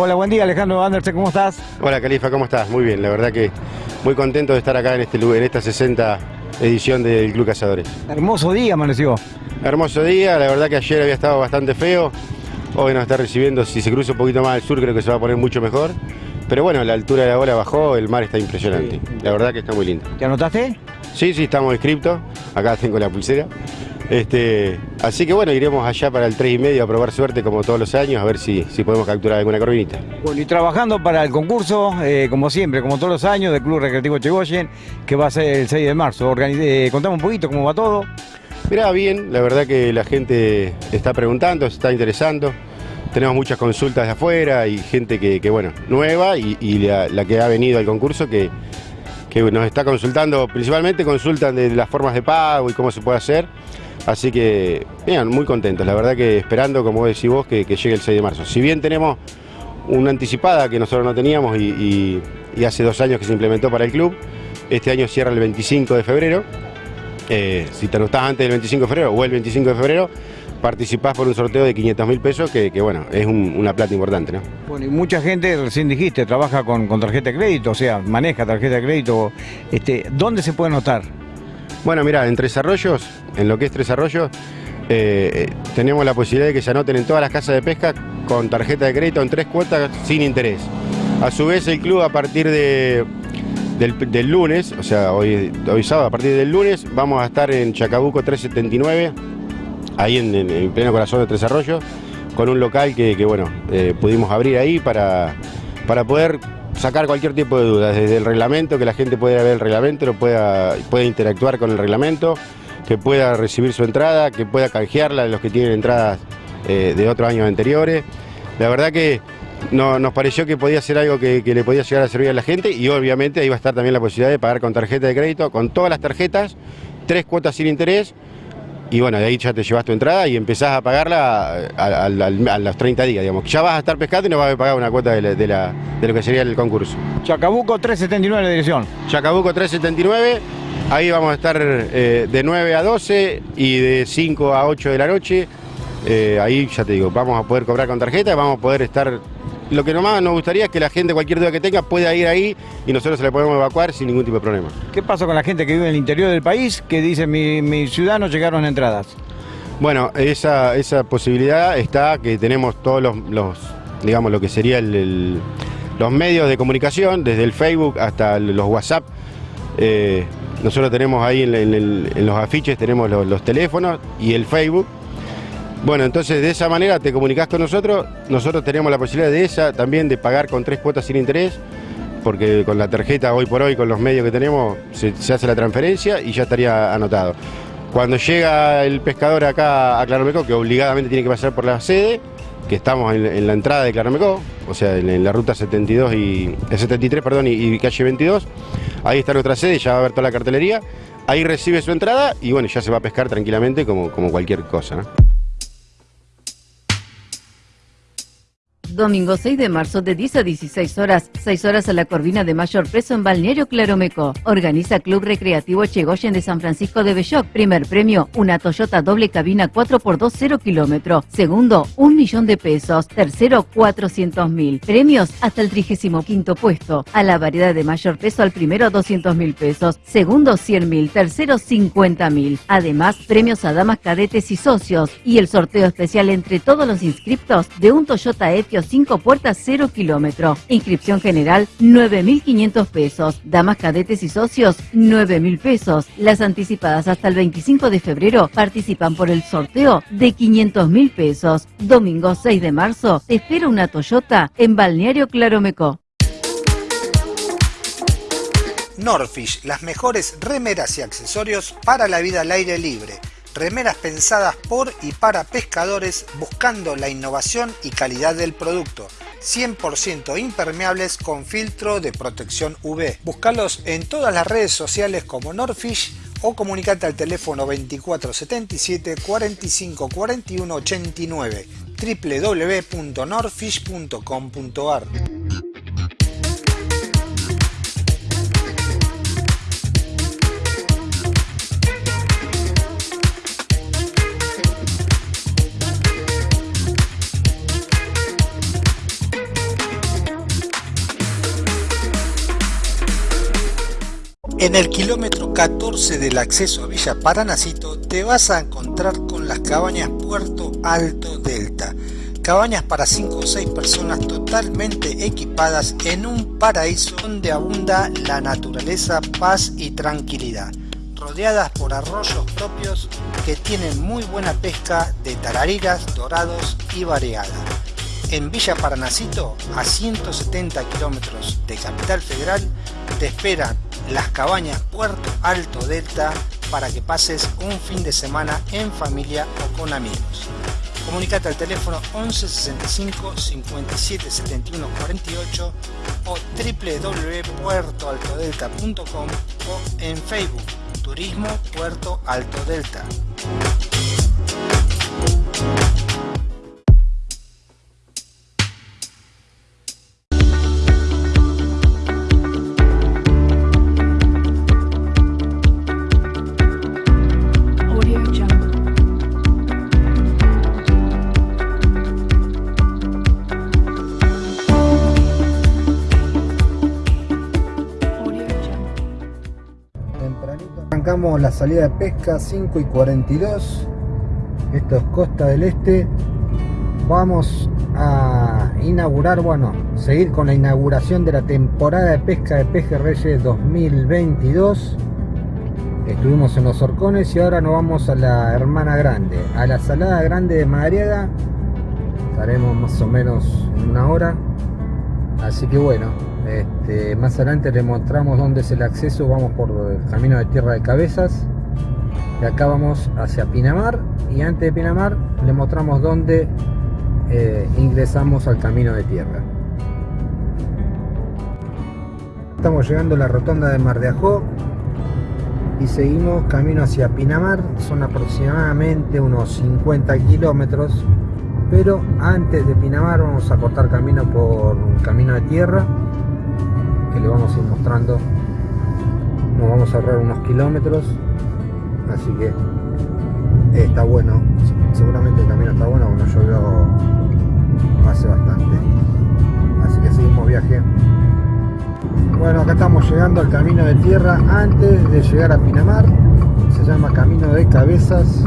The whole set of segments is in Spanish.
Hola, buen día Alejandro Andersen, ¿cómo estás? Hola Califa, ¿cómo estás? Muy bien, la verdad que muy contento de estar acá en, este, en esta 60 edición del Club Cazadores. Hermoso día amaneció. Hermoso día, la verdad que ayer había estado bastante feo, hoy nos está recibiendo, si se cruza un poquito más al sur creo que se va a poner mucho mejor. Pero bueno, la altura de la ola bajó, el mar está impresionante. La verdad que está muy lindo. ¿Te anotaste? Sí, sí, estamos inscriptos. Acá tengo la pulsera. Este, así que bueno, iremos allá para el 3 y medio a probar suerte como todos los años, a ver si, si podemos capturar alguna corvinita. Bueno, y trabajando para el concurso, eh, como siempre, como todos los años, del Club Recreativo Chegoyen, que va a ser el 6 de marzo. Eh, contame un poquito cómo va todo. Mirá, bien, la verdad que la gente está preguntando, se está interesando. Tenemos muchas consultas de afuera y gente que, bueno, nueva y, la, que ha venido al concurso que, que nos está consultando, principalmente consultan de las formas de pago y cómo se puede hacer. Así que, bien, muy contentos, la verdad que esperando, como decís vos, que, llegue el 6 de marzo. Si bien tenemos una anticipada que nosotros no teníamos y, hace dos años que se implementó para el club, este año cierra el 25 de febrero. Eh, si te anotás antes del 25 de febrero o el 25 de febrero, participás por un sorteo de 500 mil pesos, que, bueno, es una plata importante, ¿no? Bueno, y mucha gente, recién dijiste, trabaja con, tarjeta de crédito, o sea, maneja tarjeta de crédito. Este, ¿Dónde se puede anotar? Bueno, mira, en Tres Arroyos, en lo que es Tres Arroyos, eh, tenemos la posibilidad de que se anoten en todas las casas de pesca con tarjeta de crédito en tres cuotas sin interés. A su vez, el club a partir de, del, lunes, o sea, hoy, sábado, a partir del lunes, vamos a estar en Chacabuco 379 ahí en, en, pleno corazón de Tres Arroyos, con un local que, bueno, eh, pudimos abrir ahí para, para poder sacar cualquier tipo de dudas, desde el reglamento, que la gente pueda ver el reglamento, lo pueda, pueda interactuar con el reglamento, que pueda recibir su entrada, que pueda canjearla de los que tienen entradas eh, de otros años anteriores. La verdad que no, nos pareció que podía ser algo que, que, le podía llegar a servir a la gente y obviamente ahí va a estar también la posibilidad de pagar con tarjeta de crédito, con todas las tarjetas, tres cuotas sin interés y bueno, de ahí ya te llevas tu entrada y empezás a pagarla a, los 30 días, digamos. Ya vas a estar pescando y no vas a pagar una cuota de, lo que sería el concurso. Chacabuco 379 la dirección. Chacabuco 379, ahí vamos a estar eh, de 9 a 12 y de 5 a 8 de la noche. Eh, ahí ya te digo, vamos a poder cobrar con tarjeta, vamos a poder estar lo que nomás nos gustaría es que la gente, cualquier duda que tenga, pueda ir ahí y nosotros se la podemos evacuar sin ningún tipo de problema. ¿Qué pasa con la gente que vive en el interior del país que dice mi, mi ciudadanos llegaron entradas? Bueno, esa, esa posibilidad está que tenemos todos los, digamos, lo que sería los medios de comunicación, desde el Facebook hasta los WhatsApp. Eh, nosotros tenemos ahí en, los afiches, tenemos los teléfonos y el Facebook bueno, entonces de esa manera te comunicas con nosotros, nosotros tenemos la posibilidad de esa también de pagar con tres cuotas sin interés, porque con la tarjeta hoy por hoy, con los medios que tenemos, se, hace la transferencia y ya estaría anotado. Cuando llega el pescador acá a Claromecó, que obligadamente tiene que pasar por la sede, que estamos en, la entrada de Claromecó, o sea, en, la ruta 72 y, 73 perdón, y, calle 22, ahí está nuestra sede, ya va a ver toda la cartelería, ahí recibe su entrada y bueno, ya se va a pescar tranquilamente como, como cualquier cosa. Domingo 6 de marzo de 10 a 16 horas, 6 horas a la Corvina de mayor peso en Balneario Claromeco. Organiza Club Recreativo Chegoyen de San Francisco de Belloc. Primer premio, una Toyota doble cabina 4x2 0 kilómetro. Segundo, un millón de pesos. Tercero, 400 mil. Premios hasta el 35 puesto. A la variedad de mayor peso al primero 200 mil pesos. Segundo, 100 mil. Tercero, 50 mil. Además, premios a damas cadetes y socios. Y el sorteo especial entre todos los inscriptos de un Toyota Etios 5 puertas 0 kilómetro. Inscripción general 9.500 pesos. Damas cadetes y socios 9.000 pesos. Las anticipadas hasta el 25 de febrero participan por el sorteo de 500.000 pesos. Domingo 6 de marzo espera una Toyota en Balneario Claromeco. Norfish, las mejores remeras y accesorios para la vida al aire libre remeras pensadas por y para pescadores buscando la innovación y calidad del producto. 100% impermeables con filtro de protección UV. Búscalos en todas las redes sociales como Norfish o comunicate al teléfono 2477 45 41 89 www.norfish.com.ar En el kilómetro 14 del acceso a Villa Paranacito te vas a encontrar con las cabañas Puerto Alto Delta. Cabañas para 5 o 6 personas totalmente equipadas en un paraíso donde abunda la naturaleza, paz y tranquilidad. Rodeadas por arroyos propios que tienen muy buena pesca de tarariras, dorados y variada. En Villa Paranacito, a 170 kilómetros de Capital Federal, te esperan las cabañas Puerto Alto Delta para que pases un fin de semana en familia o con amigos. Comunicate al teléfono 11 65 57 71 48 o www.puertoaltodelta.com o en Facebook Turismo Puerto Alto Delta. Arrancamos la salida de pesca 5 y 42. Esto es Costa del Este. Vamos a inaugurar, bueno, seguir con la inauguración de la temporada de pesca de pejerreyes 2022. Estuvimos en los Orcones y ahora nos vamos a la Hermana Grande, a la Salada Grande de Madariaga. Estaremos más o menos en una hora. Así que bueno, este, más adelante les mostramos dónde es el acceso. Vamos por el camino de Tierra de Cabezas. De acá vamos hacia Pinamar. Y antes de Pinamar les mostramos dónde eh, ingresamos al camino de tierra. Estamos llegando a la rotonda de Mar de Ajó. Y seguimos camino hacia Pinamar. Son aproximadamente unos 50 kilómetros pero antes de Pinamar vamos a cortar camino por camino de tierra le vamos a ir mostrando. Nos vamos a ahorrar unos kilómetros así que está bueno. Seguramente el camino está bueno bueno llovió hace bastante. Así que seguimos viaje. Bueno acá estamos llegando al camino de tierra antes de llegar a Pinamar. Se llama camino de cabezas.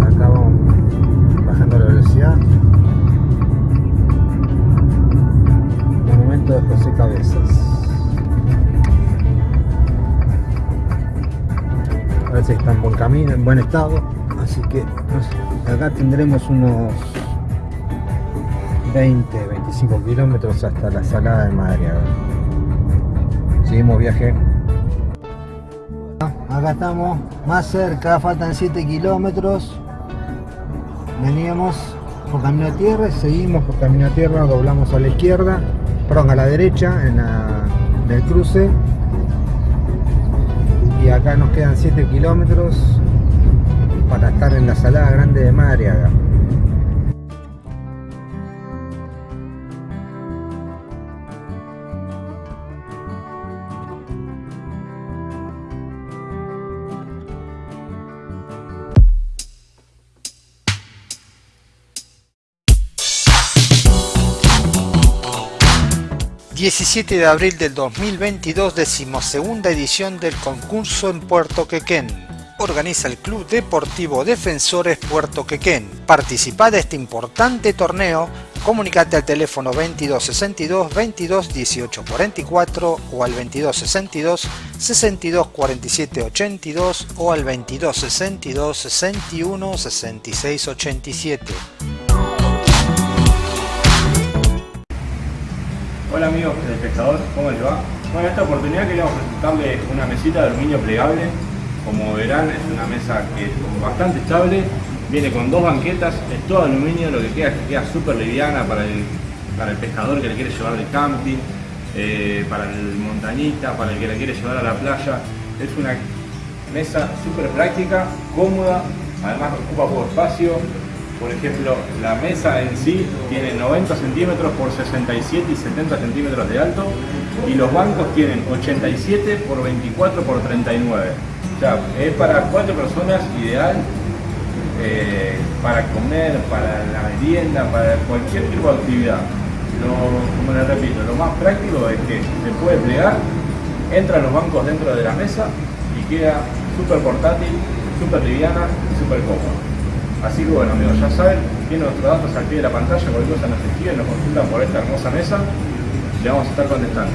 Acá vamos bajando la velocidad. De José Cabezas. Parece que está en buen camino, en buen estado. Así que acá tendremos unos 20, 25 kilómetros hasta la salada de Madariaga. Seguimos viaje. Acá estamos más cerca, faltan 7 kilómetros veníamos por camino de tierra seguimos por camino de tierra, doblamos a la izquierda, perdón, a la derecha en, el cruce y acá nos quedan 7 kilómetros para estar en la salada grande de Madariaga. ...17 de abril del 2022... ...decimosegunda edición del concurso en Puerto Quequén... ...organiza el Club Deportivo Defensores Puerto Quequén... ...participa de este importante torneo... ...comunicate al teléfono 2262 22 18 44... ...o al 2262 62 47 82... ...o al 2262 61 66 87... Hola amigos del pescador, ¿cómo les va? Bueno, en esta oportunidad queríamos presentarles una mesita de aluminio plegable. Como verán, es una mesa que es bastante estable, viene con dos banquetas, es todo aluminio, lo que queda es que queda súper liviana para el, para el pescador que le quiere llevar de camping, eh, para el montañista, para el que la quiere llevar a la playa. Es una mesa súper práctica, cómoda, además ocupa poco espacio, por ejemplo, la mesa en sí tiene 90 centímetros por 67 y 70 centímetros de alto y los bancos tienen 87 por 24 por 39. O sea, es para cuatro personas ideal eh, para comer, para la merienda, para cualquier tipo de actividad. Lo- como les repito, lo más práctico es que se puede plegar entran los bancos dentro de la mesa y queda súper portátil, súper liviana y súper cómoda. Así que bueno amigos, ya saben, tienen nuestros datos al pie de la pantalla, cualquier cosa nos escriben, nos consultan por esta hermosa mesa y le vamos a estar contestando.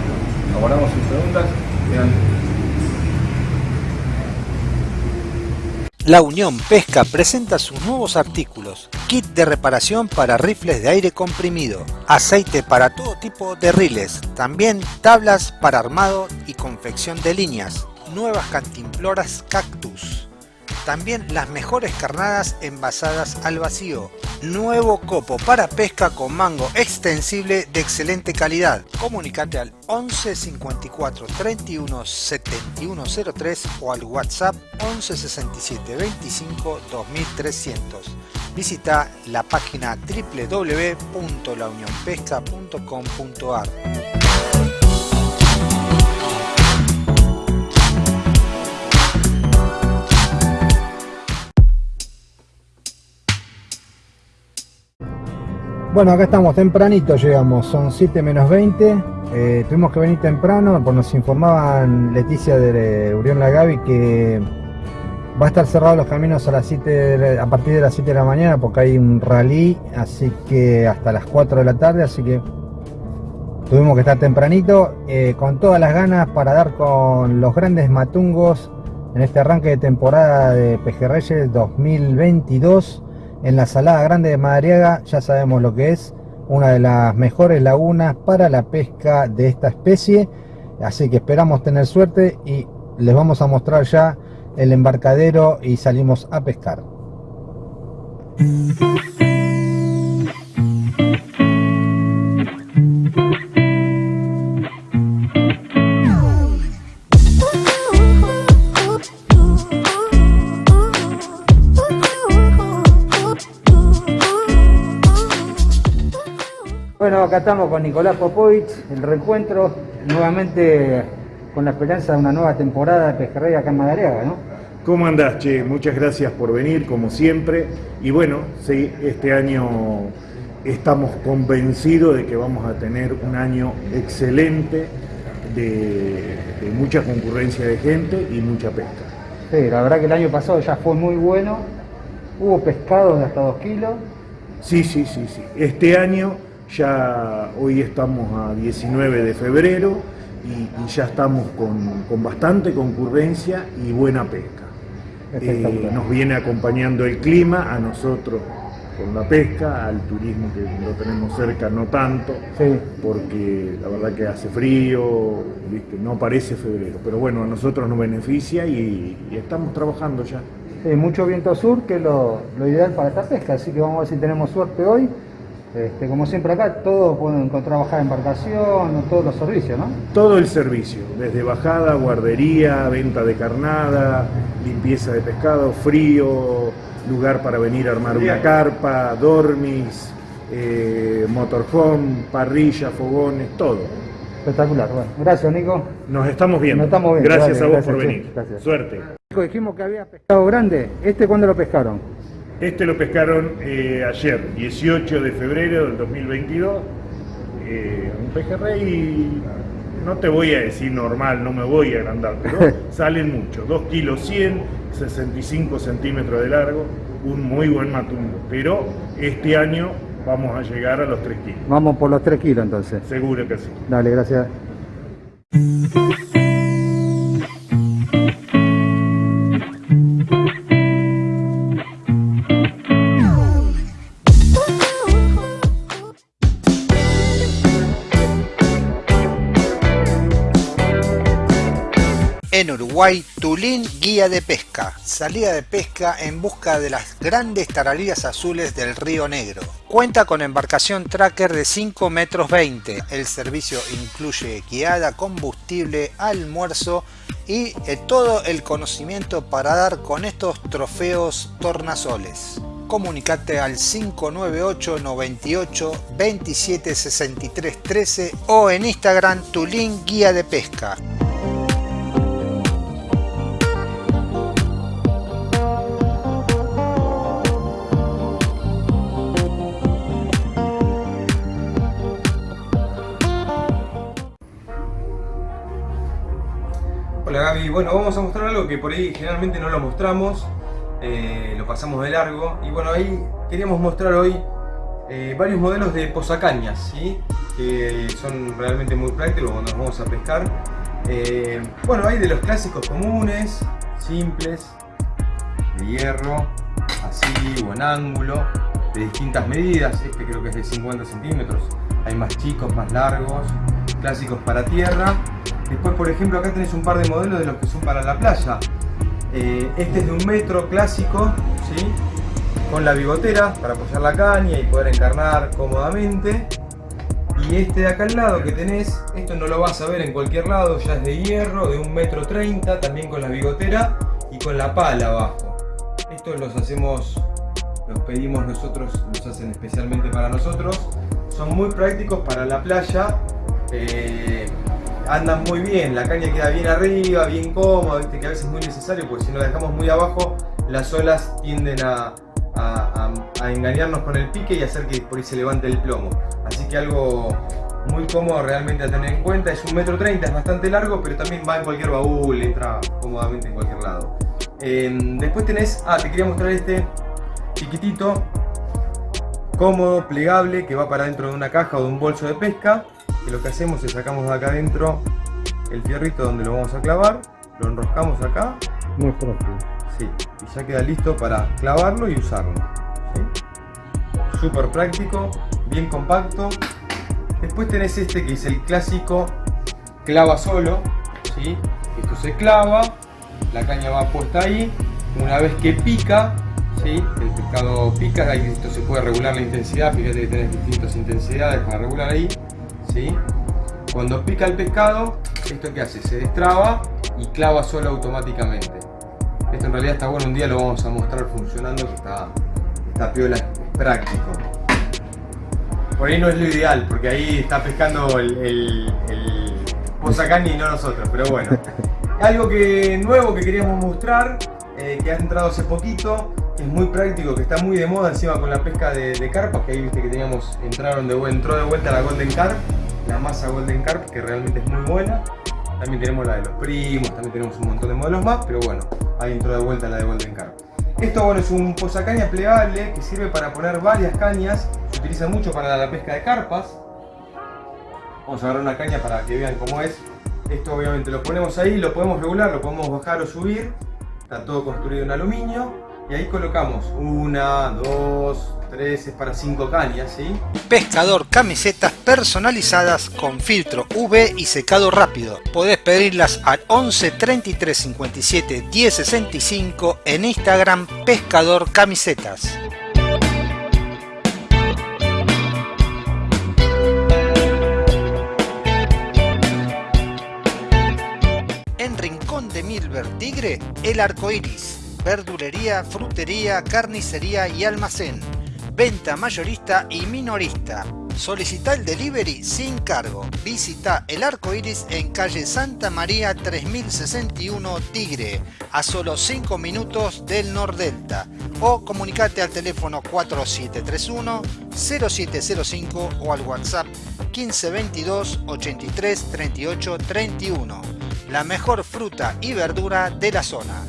Abordamos sus preguntas, quedan La Unión Pesca presenta sus nuevos artículos, kit de reparación para rifles de aire comprimido, aceite para todo tipo de riles, también tablas para armado y confección de líneas, nuevas cantimploras cactus, también las mejores carnadas envasadas al vacío, nuevo copo para pesca con mango extensible de excelente calidad. Comunicate al 11 54 31 71 03 o al WhatsApp 11 67 25 2300. Visita la página www.launionpesca.com.ar. Bueno, acá estamos tempranito, llegamos, son 7 menos 20. eh, tuvimos que venir temprano, pues nos informaban Leticia de Urión Lagavi que va a estar cerrado los caminos a las 7 de la- a partir de las 7 de la mañana porque hay un rally, así que hasta las 4 de la tarde, así que tuvimos que estar tempranito, eh, con todas las ganas para dar con los grandes matungos en este arranque de temporada de Pejerreyes 2022 en la Salada Grande de Madariaga, ya sabemos lo que es, una de las mejores lagunas para la pesca de esta especie, así que esperamos tener suerte y les vamos a mostrar ya el embarcadero y salimos a pescar. Acá estamos con Nicolás Popovich, el reencuentro, nuevamente con la esperanza de una nueva temporada de pejerrey acá en Madariaga, ¿no? ¿Cómo andás, Che? Muchas gracias por venir, como siempre. Y bueno, sí, este año estamos convencidos de que vamos a tener un año excelente de, de mucha concurrencia de gente y mucha pesca. Sí, la verdad que el año pasado ya fue muy bueno, hubo pescados de hasta 2 kilos, Sí, sí, sí, sí. Este año ya, hoy estamos a 19 de febrero y, y ya estamos con, con bastante concurrencia y buena pesca. Eh, nos viene acompañando el clima, a nosotros con la pesca, al turismo que lo tenemos cerca no tanto, Sí. porque la verdad que hace frío, ¿viste? no parece febrero, pero bueno, a nosotros nos beneficia y, y estamos trabajando ya. Sí, mucho viento sur, que es lo, lo ideal para esta pesca, así que vamos a ver si tenemos suerte hoy. Este, como siempre acá, todos pueden encontrar bajada de embarcación, todos los servicios, ¿no? Todo el servicio, desde bajada, guardería, venta de carnada, limpieza de pescado, frío, lugar para venir a armar una carpa, dormis, eh, motorhome, parrilla, fogones, todo. Espectacular, bueno. Gracias, Nico. Nos estamos viendo. Nos estamos viendo, Gracias a vos gracias, por venir. gracias. Suerte. Nico, dijimos que había pescado grande. ¿Este cuándo lo pescaron? Este lo pescaron eh, ayer, 18 de febrero del 2022. Eh, un pejerrey, no te voy a decir normal, no me voy a agrandar, pero salen mucho. 2 kilos 100, 65 centímetros de largo, un muy buen matumbo. Pero este año vamos a llegar a los 3 kilos. Vamos por los 3 kilos entonces. Seguro que sí. Dale, gracias. En Uruguay, Tulín Guía de Pesca. Salida de pesca en busca de las grandes taralillas azules del Río Negro. Cuenta con embarcación tracker de 5 metros 20. El servicio incluye guiada, combustible, almuerzo y eh, todo el conocimiento para dar con estos trofeos tornasoles. Comunicate al 598 98 27 63 13 o en Instagram Tulín Guía de Pesca. Bueno, vamos a mostrar algo que por ahí generalmente no lo mostramos, eh, lo pasamos de largo. Y bueno, ahí queríamos mostrar hoy eh, varios modelos de posacañas, ¿sí? que son realmente muy prácticos cuando nos vamos a pescar. Eh, bueno, hay de los clásicos comunes, simples, de hierro, así o en ángulo, de distintas medidas. Este creo que es de 50 centímetros. Hay más chicos, más largos, clásicos para tierra. Después, por ejemplo, acá tenés un par de modelos de los que son para la playa. Eh, este es de un metro clásico, ¿sí? con la bigotera para apoyar la caña y poder encarnar cómodamente. Y este de acá al lado que tenés, esto no lo vas a ver en cualquier lado, ya es de hierro, de un metro treinta, también con la bigotera y con la pala abajo. Estos los hacemos, los pedimos nosotros, los hacen especialmente para nosotros. Son muy prácticos para la playa, eh, andan muy bien, la caña queda bien arriba, bien cómoda, ¿viste? que a veces es muy necesario, porque si no la dejamos muy abajo, las olas tienden a, engañarnos con el pique y hacer que por ahí se levante el plomo. Así que algo muy cómodo realmente a tener en cuenta. Es un metro treinta, es bastante largo, pero también va en cualquier baúl, entra cómodamente en cualquier lado. Em, después tenés, ah, te quería mostrar este chiquitito, cómodo, plegable, que va para dentro de una caja o de un bolso de pesca. Que lo que hacemos es sacamos de acá adentro el fierrito donde lo vamos a clavar, lo enroscamos acá. Muy propio. Sí, y ya queda listo para clavarlo y usarlo. Súper práctico, bien compacto. Después tenés este que es el clásico clava solo. ¿sí? Esto se clava, la caña va puesta ahí. Una vez que pica, ¿sí? el pescado pica, ahí esto se puede regular la intensidad, fíjate que tenés distintas intensidades para regular ahí. ¿Sí? Cuando pica el pescado, ¿esto qué hace? Se destraba y clava solo automáticamente. Esto en realidad está bueno, un día lo vamos a mostrar funcionando, que está, está piola, es práctico. Por ahí no es lo ideal, porque ahí está pescando el, el, el y no nosotros, pero bueno. Algo que nuevo que queríamos mostrar, eh, que ha entrado hace poquito, es muy práctico, que está muy de moda encima con la pesca de, de carpas, que ahí viste que teníamos, entraron de, entró de vuelta la Golden Carp, la masa Golden Carp, que realmente es muy buena. También tenemos la de los primos, también tenemos un montón de modelos más, pero bueno, ahí entró de vuelta la de Golden Carp. Esto bueno, es un posacaña plegable que sirve para poner varias cañas, se utiliza mucho para la pesca de carpas. Vamos a agarrar una caña para que vean cómo es. Esto obviamente lo ponemos ahí, lo podemos regular, lo podemos bajar o subir. Está todo construido en aluminio. Y ahí colocamos una, dos, tres, es para cinco cañas, ¿sí? Pescador camisetas personalizadas con filtro UV y secado rápido. Podés pedirlas al 11 33 57 10 65 en Instagram Pescador Camisetas. En Rincón de Milver Tigre, el arco iris verdulería, frutería, carnicería y almacén. Venta mayorista y minorista. Solicita el delivery sin cargo. Visita el arco iris en calle Santa María 3061 Tigre, a solo 5 minutos del Nordelta. O comunicate al teléfono 4731 0705 o al WhatsApp 1522 83 38 31. La mejor fruta y verdura de la zona.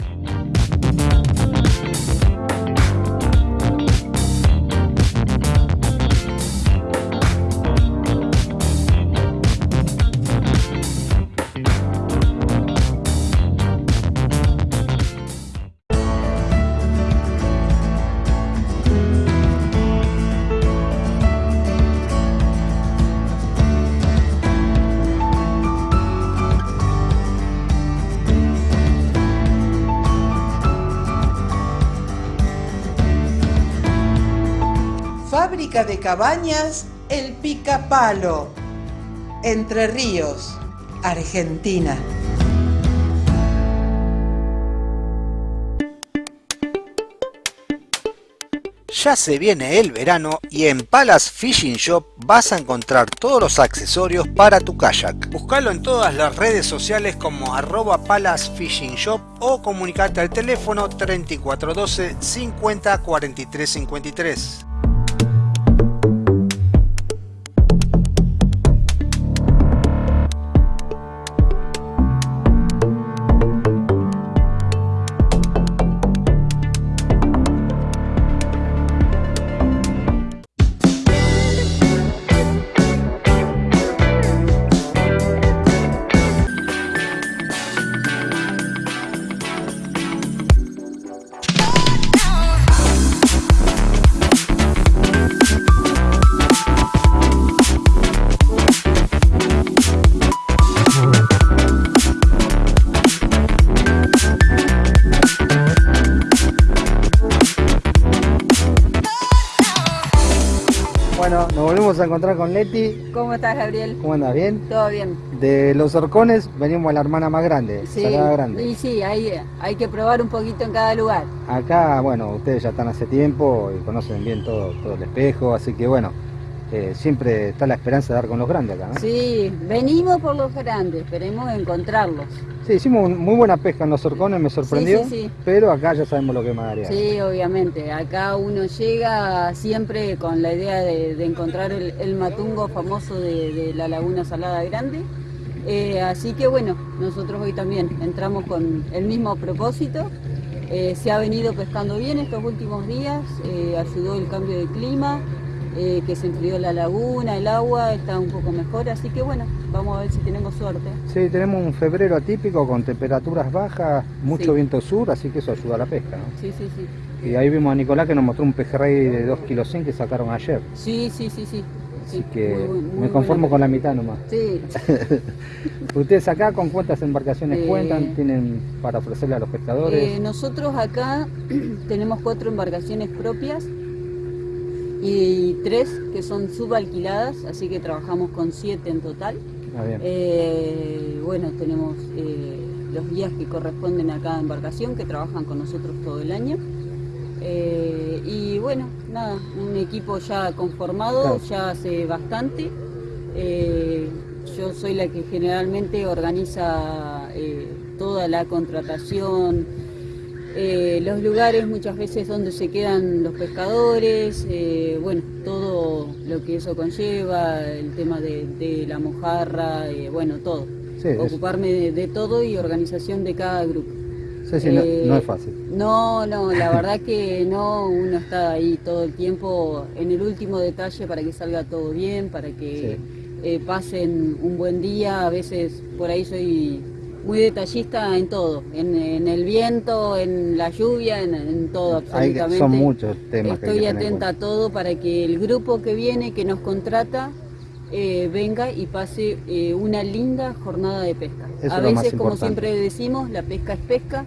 De cabañas El Picapalo, Entre Ríos, Argentina. Ya se viene el verano y en Palas Fishing Shop vas a encontrar todos los accesorios para tu kayak. Buscalo en todas las redes sociales como arroba Palas Fishing Shop o comunicate al teléfono 3412 50 43 53. Volvemos a encontrar con Leti. ¿Cómo estás, Gabriel? ¿Cómo andas? ¿Bien? Todo bien. De los horcones venimos a la hermana más grande, Sí, Grande. y sí, hay, hay que probar un poquito en cada lugar. Acá, bueno, ustedes ya están hace tiempo y conocen bien todo, todo el espejo, así que bueno, eh, siempre está la esperanza de dar con los grandes acá, ¿no? Sí, venimos por los grandes, esperemos encontrarlos. Sí, hicimos un- muy buena pesca en los horcones, me sorprendió, sí, sí. pero acá ya sabemos lo que es Madariaga. Sí, obviamente. Acá uno llega siempre con la idea de, de encontrar el, el matungo famoso de, de la Laguna Salada Grande. Eh, así que bueno, nosotros hoy también entramos con el mismo propósito. Eh, se ha venido pescando bien estos últimos días, ayudó el cambio de clima, eh, que se enfrió la laguna, el agua está un poco mejor, así que bueno, vamos a ver si tenemos suerte. Sí, tenemos un febrero atípico con temperaturas bajas, mucho Sí. viento sur, así que eso ayuda a la pesca, ¿no? Sí, sí, sí. Y ahí vimos a Nicolás que nos mostró un pejerrey de 2 kilos 100 que sacaron ayer. Sí, sí, sí, sí. Así que muy bu- muy me conformo con la mitad nomás. Sí. ¿Ustedes acá con cuántas embarcaciones Eh, cuentan? ¿Tienen para ofrecerle a los pescadores? Eh, nosotros acá tenemos cuatro embarcaciones propias y tres que son subalquiladas, así que trabajamos con siete en total. Ah, bien. Eh, bueno, tenemos eh, los guías que corresponden a cada embarcación que trabajan con nosotros todo el año. Eh, y bueno, nada, un equipo ya conformado, Claro. ya hace bastante. Yo soy la que generalmente organiza toda la contratación, eh, los lugares muchas veces donde se quedan los pescadores, eh, bueno, todo lo que eso conlleva, el tema de, de la mojarra, eh, bueno, todo. Sí, Ocuparme de, de todo y organización de cada grupo. Sí, sí, no- no es fácil. No, no, la verdad que no, uno está ahí todo el tiempo en el último detalle para que salga todo bien, para que pasen un buen día. A veces por ahí soy muy detallista en todo, en, en el viento, en la lluvia, en, en todo Hay absolutamente. son muchos temas que hay Estoy que atenta a todo para que el grupo que viene, que nos contrata, eh, venga y pase eh, una linda jornada de pesca. Eso a veces, como siempre decimos, la pesca es pesca,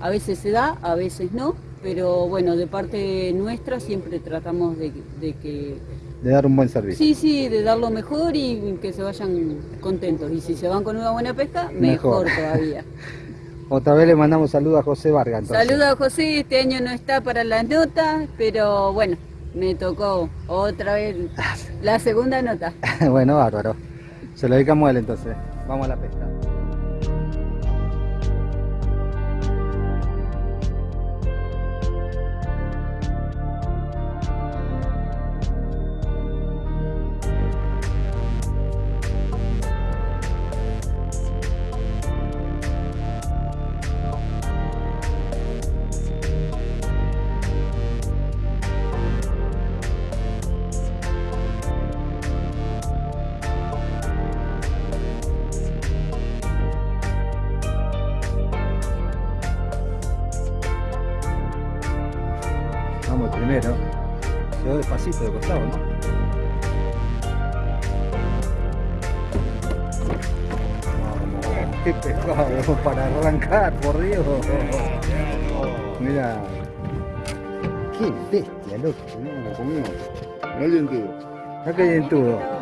a veces se da, a veces no, pero bueno, de parte nuestra siempre tratamos de, de que De dar un buen servicio. Sí, sí, de dar lo mejor y que se vayan contentos. Y si se van con una buena pesca, Mejor. mejor, todavía. Otra vez le mandamos saludos a José Vargas. Saludos a José, este año no está para las notas, pero bueno, me tocó otra vez la segunda nota. bueno, bárbaro. Se lo dedicamos a él entonces. Vamos a la pesca. ¿No? Qué pescado para arrancar, por Dios. Mira. Qué bestia, loco. ¿no? Lo comimos. Mirá dientudo. Mirá qué dientudo. Un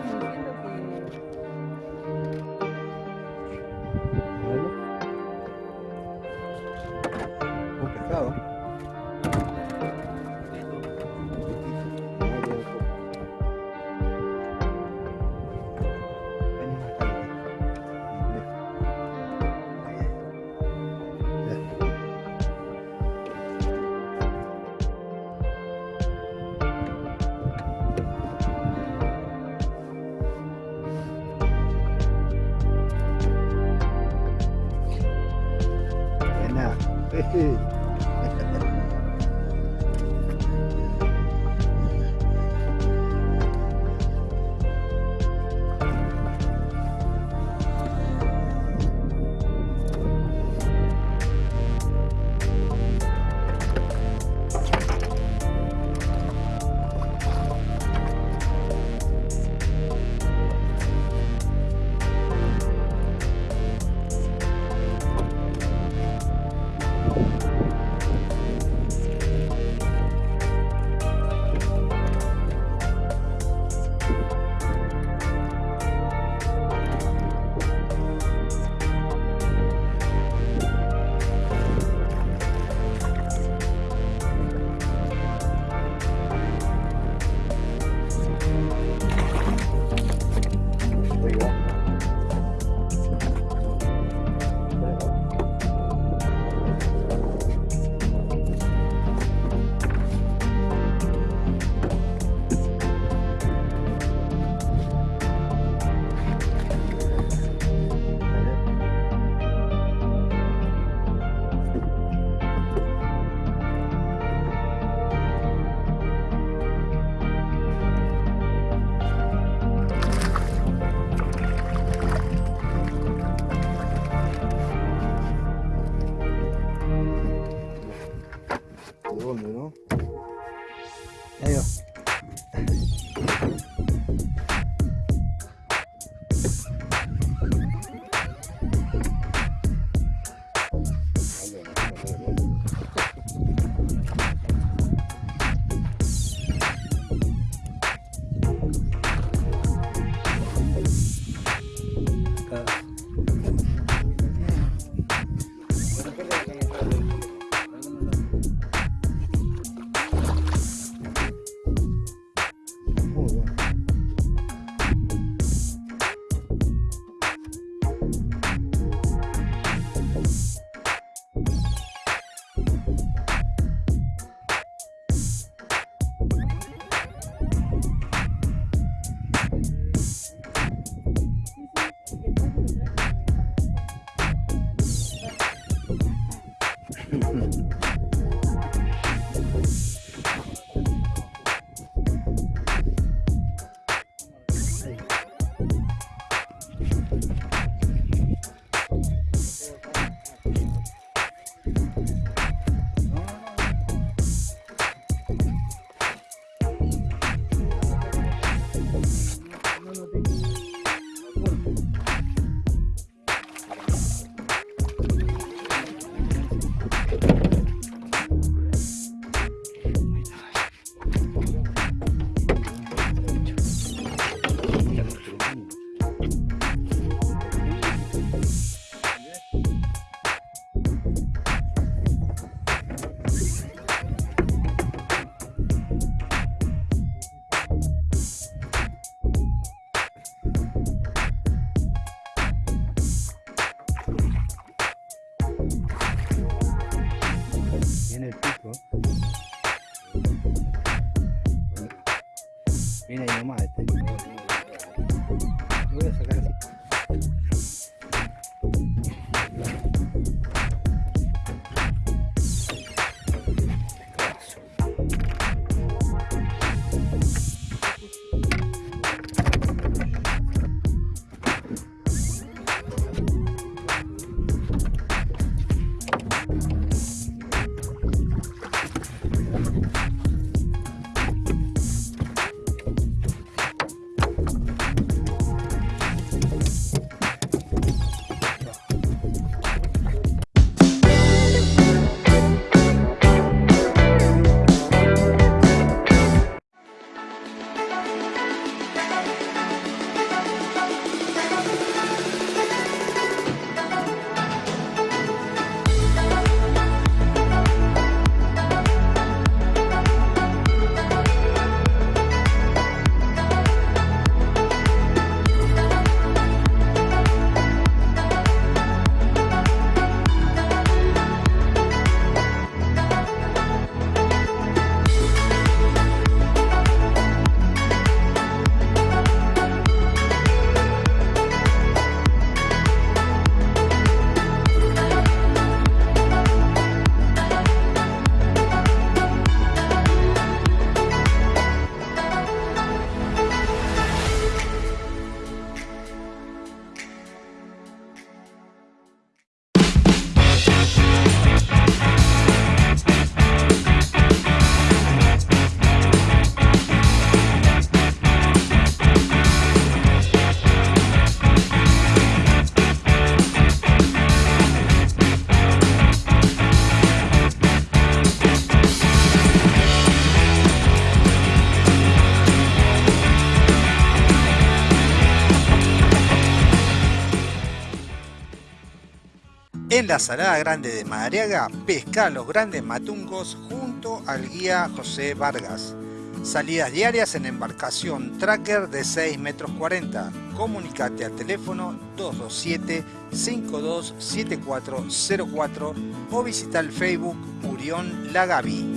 En la Salada Grande de Madariaga, pesca los grandes matungos junto al guía José Vargas. Salidas diarias en embarcación tracker de 6 metros 40. Comunicate al teléfono 227-527404 o visita el Facebook Urión Lagavi.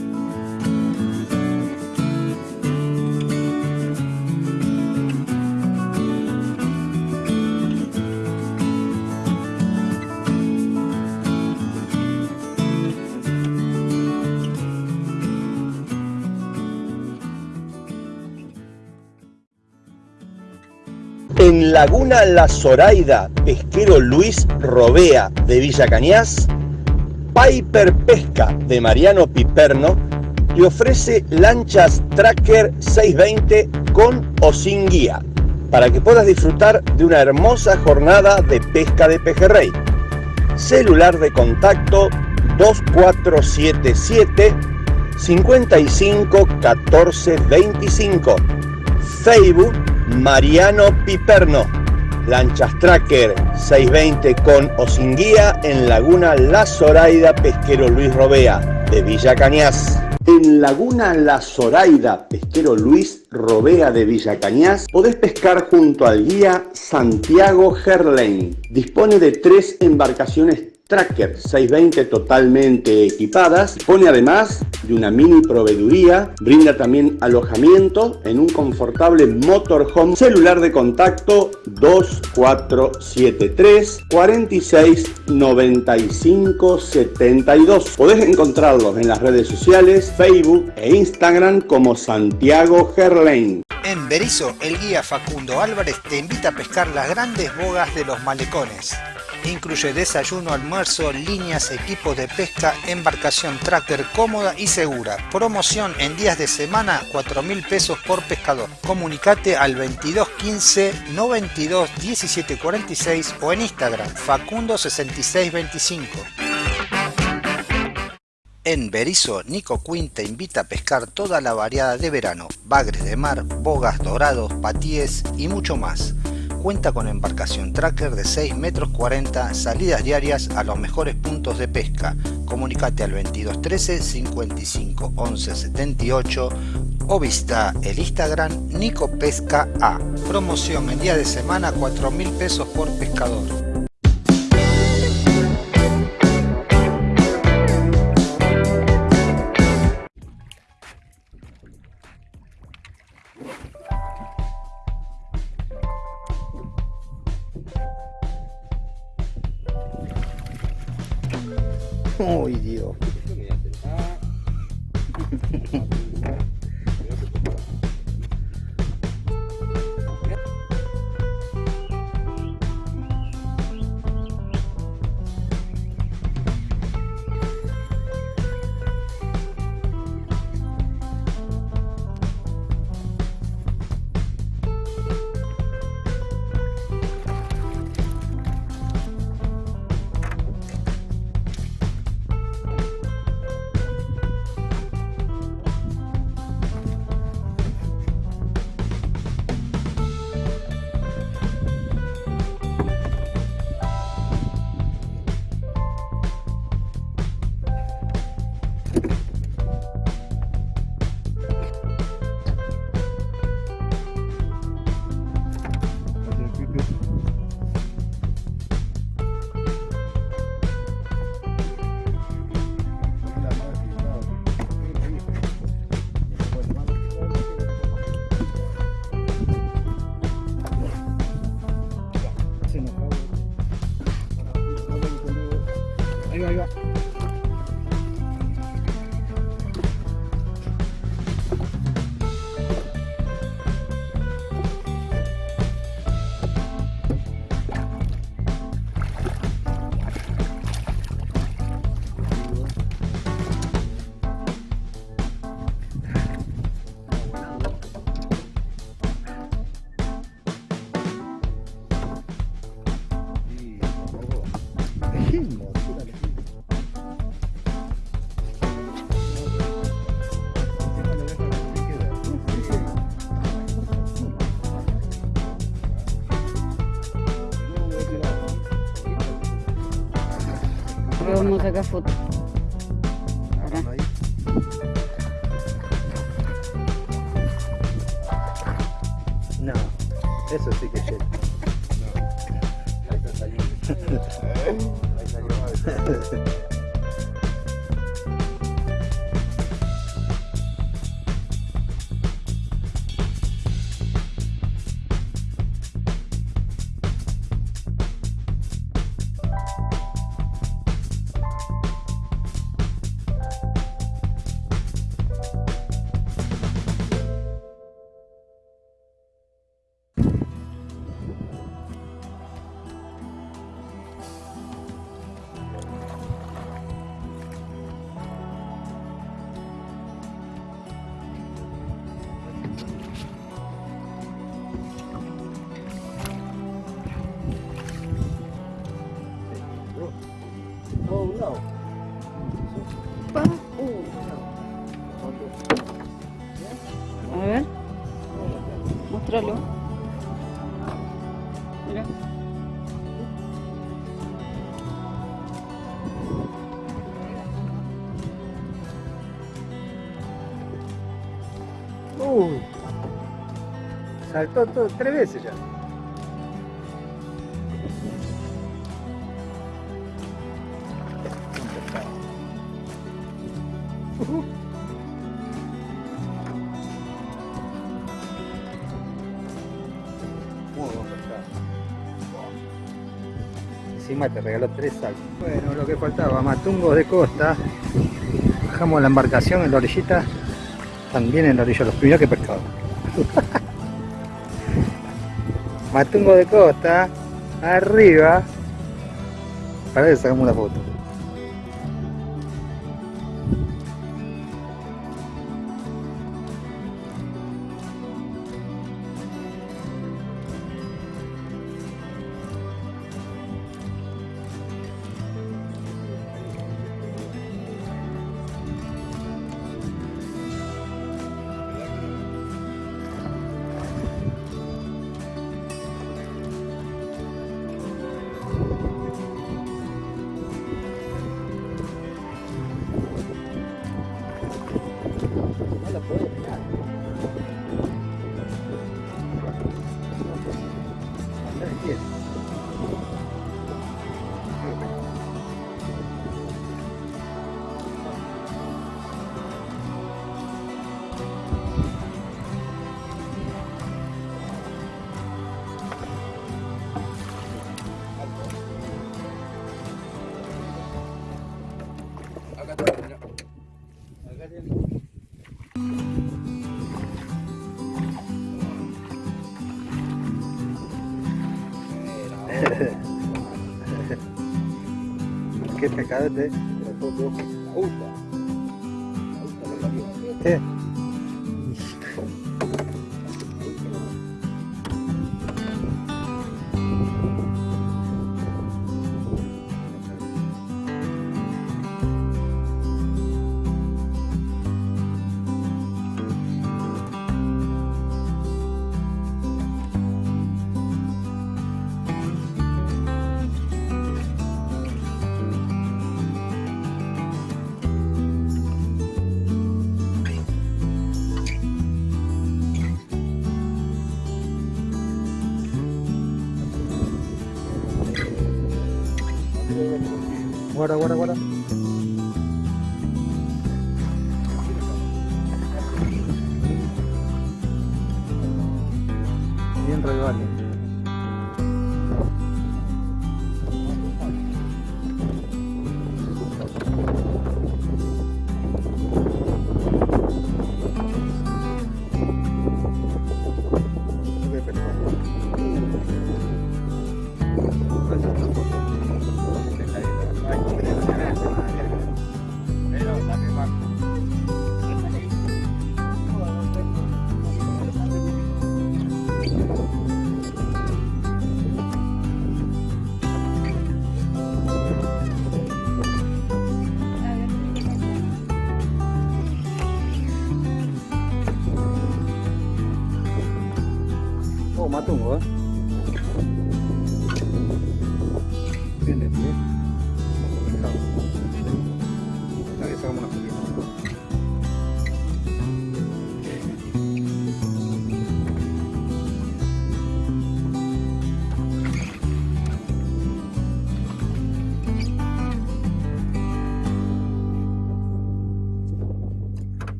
Laguna La Zoraida, pesquero Luis Robea de Villa Cañas, Piper Pesca de Mariano Piperno te ofrece lanchas Tracker 620 con o sin guía para que puedas disfrutar de una hermosa jornada de pesca de pejerrey. Celular de contacto 2477 55 14 25. Facebook Mariano Piperno. Lanchas Tracker 620 con o sin guía en Laguna La Zoraida Pesquero Luis Robea de Villa Cañas. En Laguna La Zoraida Pesquero Luis Robea de Villa Cañas podés pescar junto al guía Santiago Gerlain. Dispone de tres embarcaciones Tracker 620 totalmente equipadas. Pone además de una mini proveeduría. Brinda también alojamiento en un confortable motorhome. Celular de contacto 2473 46 95 72. Podés encontrarlos en las redes sociales, Facebook e Instagram como Santiago Gerlain. En Berizo, el guía Facundo Álvarez te invita a pescar las grandes bogas de los malecones. Incluye desayuno, almuerzo, líneas, equipos de pesca, embarcación tracker cómoda y segura. Promoción en días de semana, 4 mil pesos por pescador. Comunicate al 2215 92 17 46 o en Instagram Facundo 6625. En Berizo, Nico Quinn te invita a pescar toda la variada de verano, bagres de mar, bogas, dorados, patíes y mucho más. Cuenta con embarcación tracker de 6 metros 40, salidas diarias a los mejores puntos de pesca. Comunicate al 2213 55 11 78 o visita el Instagram Nico Pesca. Promoción en día de semana 4 mil pesos por pescador. Le vamos Saltó todo, tres veces ya. Encima te regaló tres saltos. Bueno, lo que faltaba, matungos de costa. Bajamos la embarcación en la orillita. También en la orilla, los primeros que pescado. Matungo de costa, arriba. Para si sacamos una foto. Qué pescado este. Guarda, guarda, guarda.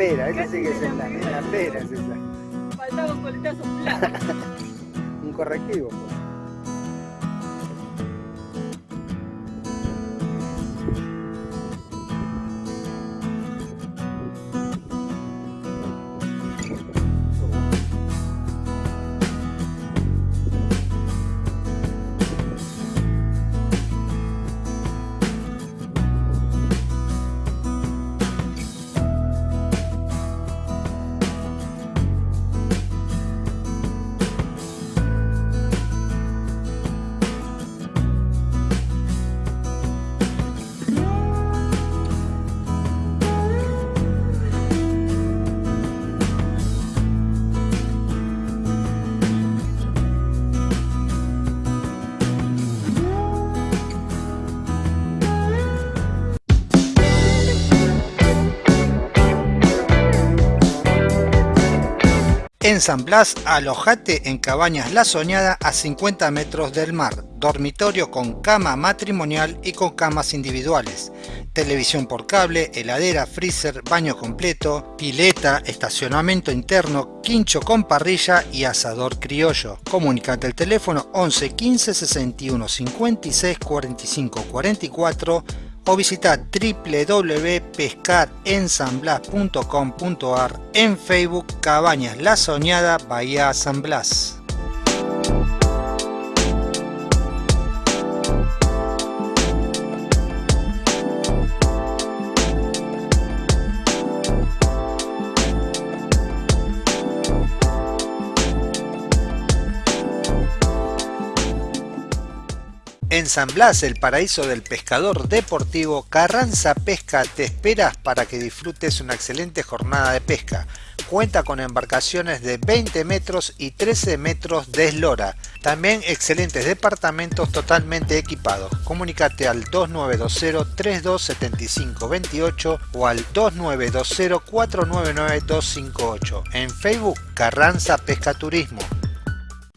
Pera, esa sí que es en la, en la pera, En San Blas, alojate en Cabañas La Soñada a 50 metros del mar, dormitorio con cama matrimonial y con camas individuales, televisión por cable, heladera, freezer, baño completo, pileta, estacionamiento interno, quincho con parrilla y asador criollo. Comunicate al teléfono 11 15 61 56 45 44 o visita www.pescarensanblas.com.ar en Facebook Cabañas La Soñada Bahía San Blas. En San Blas, el paraíso del pescador deportivo, Carranza Pesca te espera para que disfrutes una excelente jornada de pesca. Cuenta con embarcaciones de 20 metros y 13 metros de eslora. También excelentes departamentos totalmente equipados. Comunícate al 2920-327528 o al 2920-499-258. En Facebook, Carranza Pesca Turismo.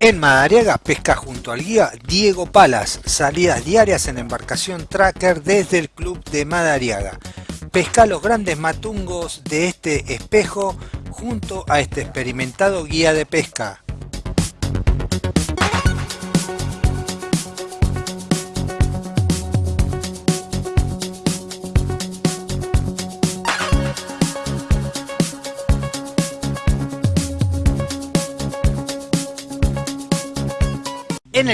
En Madariaga pesca junto al guía Diego Palas, salidas diarias en embarcación tracker desde el club de Madariaga. Pesca los grandes matungos de este espejo junto a este experimentado guía de pesca.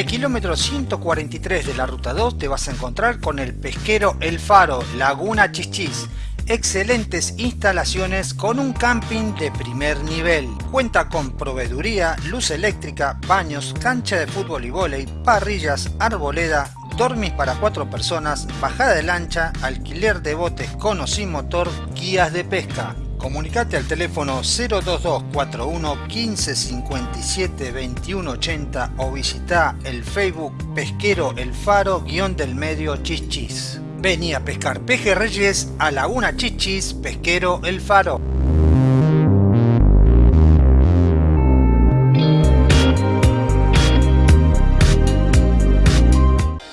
Kilómetro 143 de la ruta 2 te vas a encontrar con el pesquero El Faro, Laguna Chichis. Excelentes instalaciones con un camping de primer nivel. Cuenta con proveeduría, luz eléctrica, baños, cancha de fútbol y vóley, parrillas, arboleda, dormis para cuatro personas, bajada de lancha, alquiler de botes con o sin motor, guías de pesca. Comunicate al teléfono 02241 1557 2180 o visita el Facebook Pesquero El Faro guion del medio Chichis. Vení a pescar pejerreyes a Laguna Chichis, Pesquero El Faro.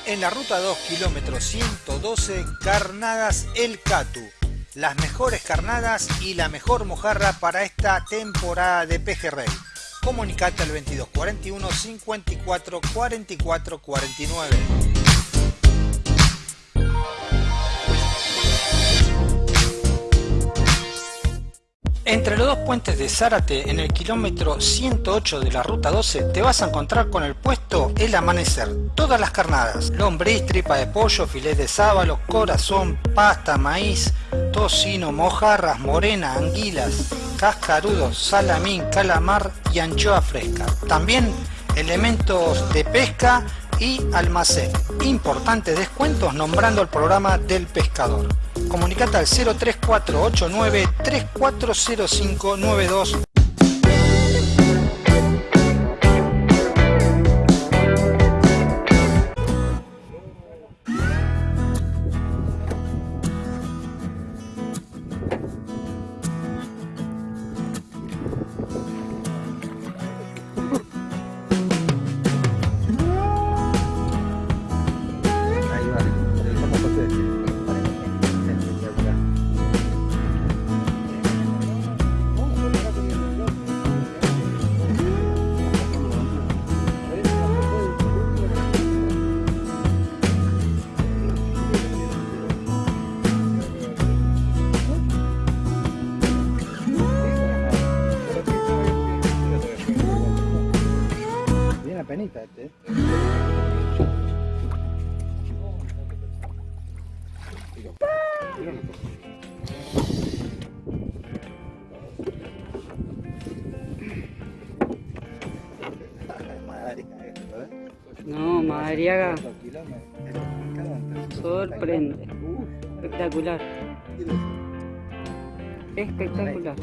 En la ruta 2, kilómetro 112, Carnadas El Catu. Las mejores carnadas y la mejor mojarra para esta temporada de pejerrey. Comunicate al 2241 54 44 49. Entre los dos puentes de Zárate, en el kilómetro 108 de la ruta 12, te vas a encontrar con el puesto El Amanecer. Todas las carnadas, lombriz, tripa de pollo, filete de sábalo, corazón, pasta, maíz, tocino, mojarras, morena, anguilas, cascarudos, salamín, calamar y anchoa fresca. También elementos de pesca y almacén. Importantes descuentos nombrando el programa del pescador. Comunicate al 03489 340592 Madariaga sorprende. Espectacular. Espectacular.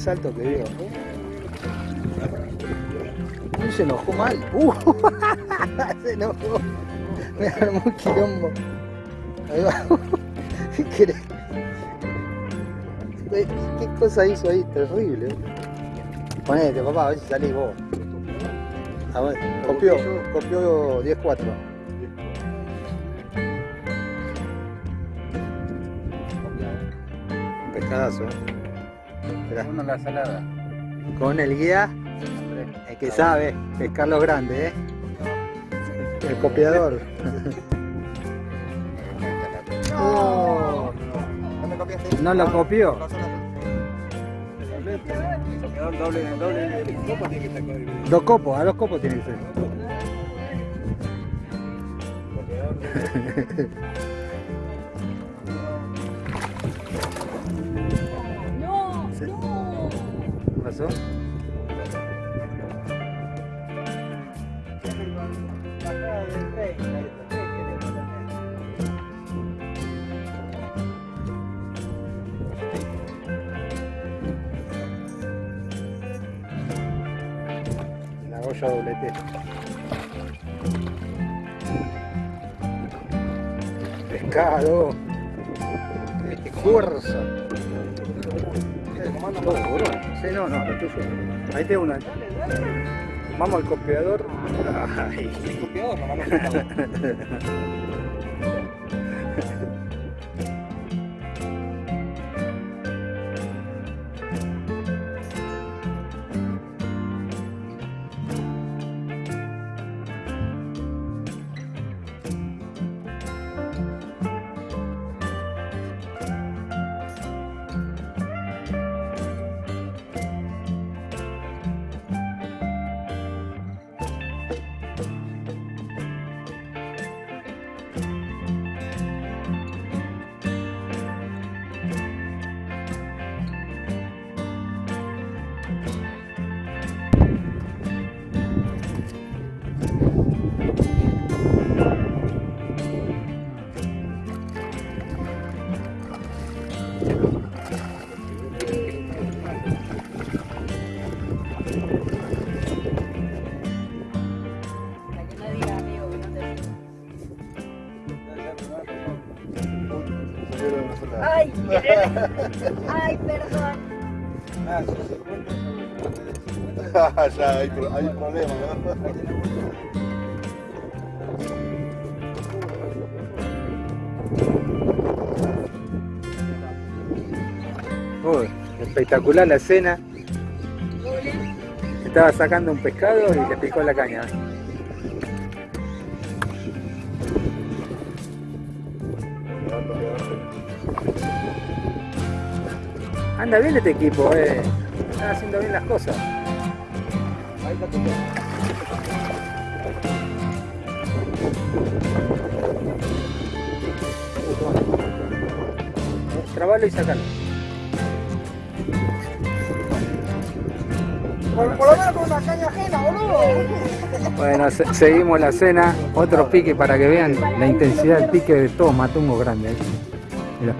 Qué salto que dio. Uy, se enojó mal. Uh, se enojó. Me armó un quilombo. Ahí va. ¿Qué? ¿Qué cosa hizo ahí? Terrible. Ponete, papá, a ver si salís vos. A ver, copió, copió 10-4. Un pescadazo, eh. Esperá. Uno la salada. Con el guía, el que sabe pescar los grandes, ¿eh? El copiador. No, no lo copió. Doble, doble, ¿cómo tiene que estar con el Dos copos, a dos copos tiene que ser. ¿Qué pasó? La olla doblete. Pescado. Este. Sí, no, no, lo tuyo. Ahí tengo una. Vamos al copiador. Ay. hay, hay problema, ¿no? Uy, espectacular la escena. Estaba sacando un pescado y le picó la caña. Anda bien este equipo, eh. Están haciendo bien las cosas. Trabalo y sacalo. Por, por lo menos con una caña ajena, boludo. Bueno, se- seguimos la cena. Otro pique para que vean la intensidad del pique de todos matungos grandes. Mirá.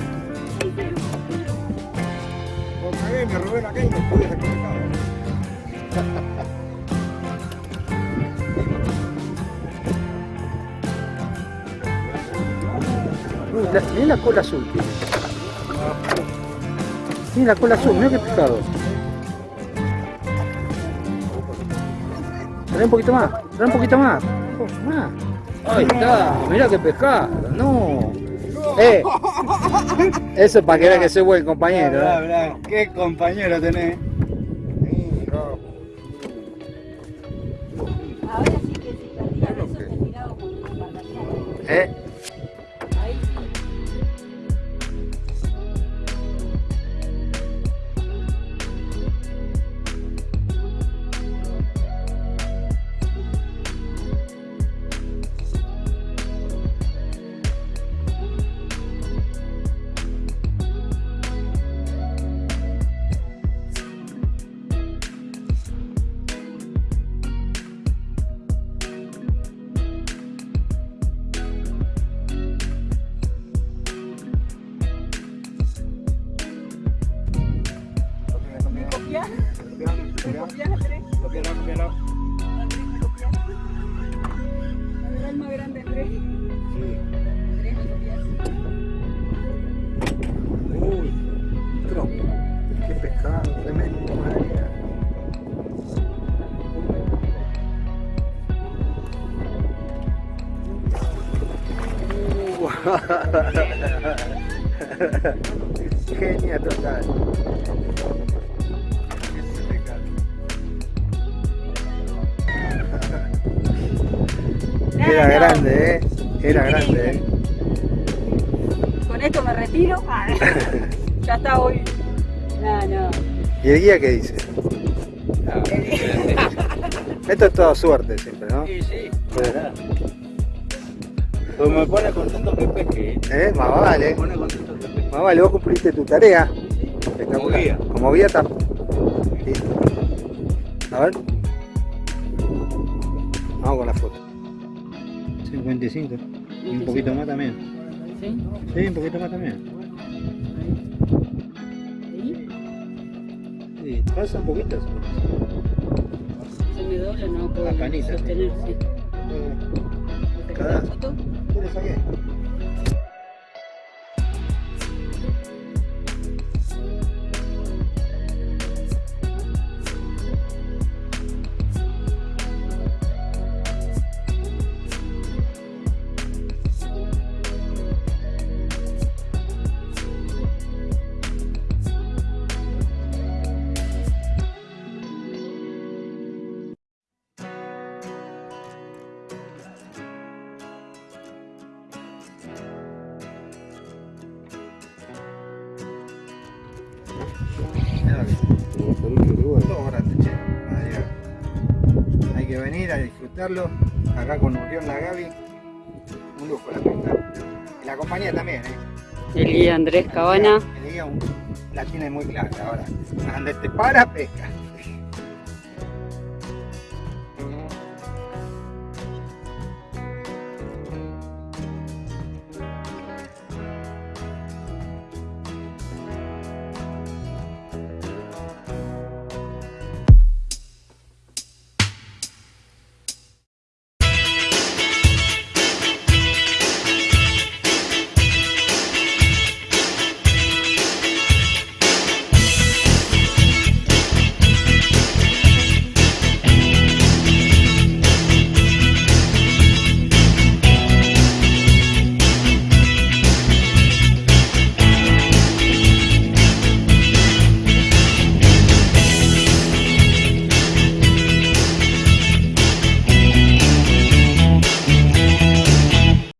La- cola azul. tiene. La cola azul, mirá qué pescado. Trae un poquito más, trae un poquito más. Más. Ahí está, mirá qué pescado, no. Eh, eso es para que vean que soy buen compañero. ¿eh? qué compañero tenés. Qué dice? Esto es toda suerte siempre, ¿no? Sí, sí. Pues me pone contento que pesque. ¿eh? ¿Eh? Más vale. Me pone contento que pesque. Más vale, vos cumpliste tu tarea. Espectacular. guía. Como guía está. ¿Te Cada- queda disfrutarlo. Acá con Urión la Gaby. Un lujo la pesca. Y la compañía también, ¿eh? El guía Andrés Cabana. El guía la tiene muy clara ahora. Donde te para, pesca.